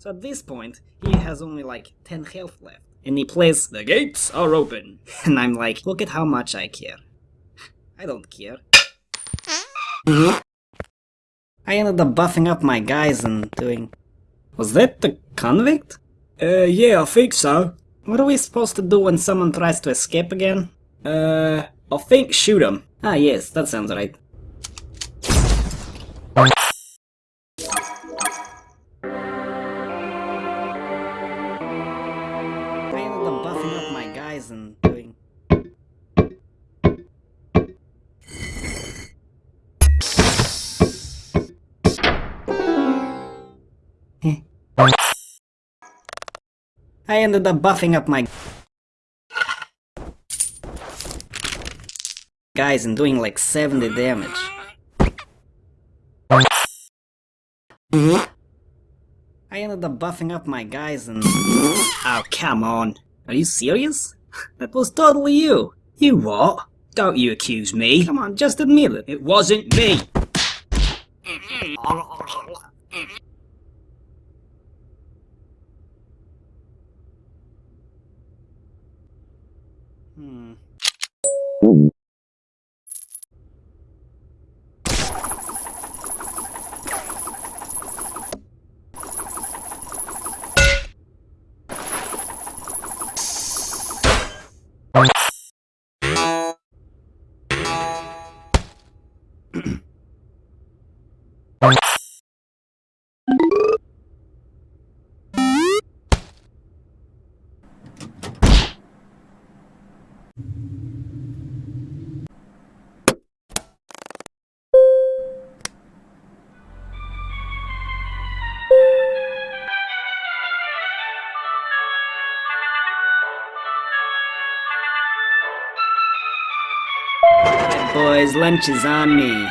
So at this point, he has only like 10 health left. And he plays, The gates are open. And I'm like, look at how much I care. I don't care. I ended up buffing up my guys and doing... Was that the convict? Uh, yeah, I think so. What are we supposed to do when someone tries to escape again? Uh, I think shoot him. Ah yes, that sounds right. Hmm. I ended up buffing up my guys and doing like 70 damage. I ended up buffing up my guys and... Oh, come on. Are you serious? That was totally you. You what? Don't you accuse me. Come on, just admit it. It wasn't me. Hmm. Boys, lunch is on me.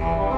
Uh,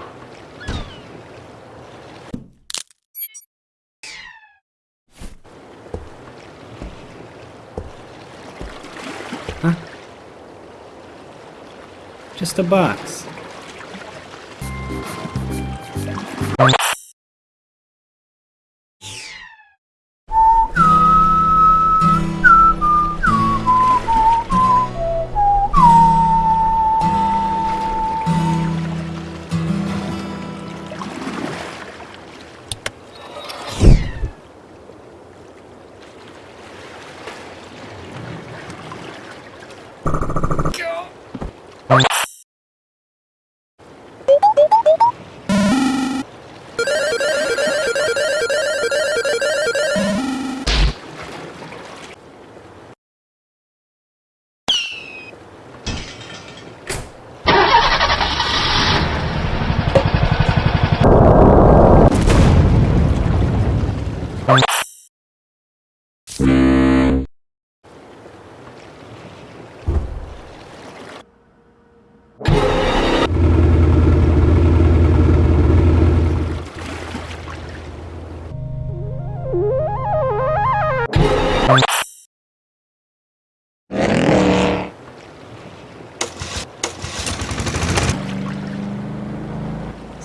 Huh? Just a box. Go!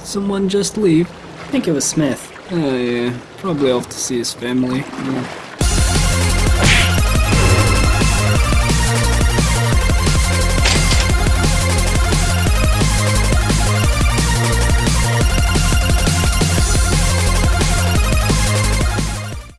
Someone just leave. I think it was Smith. Oh yeah, probably off to see his family. Yeah.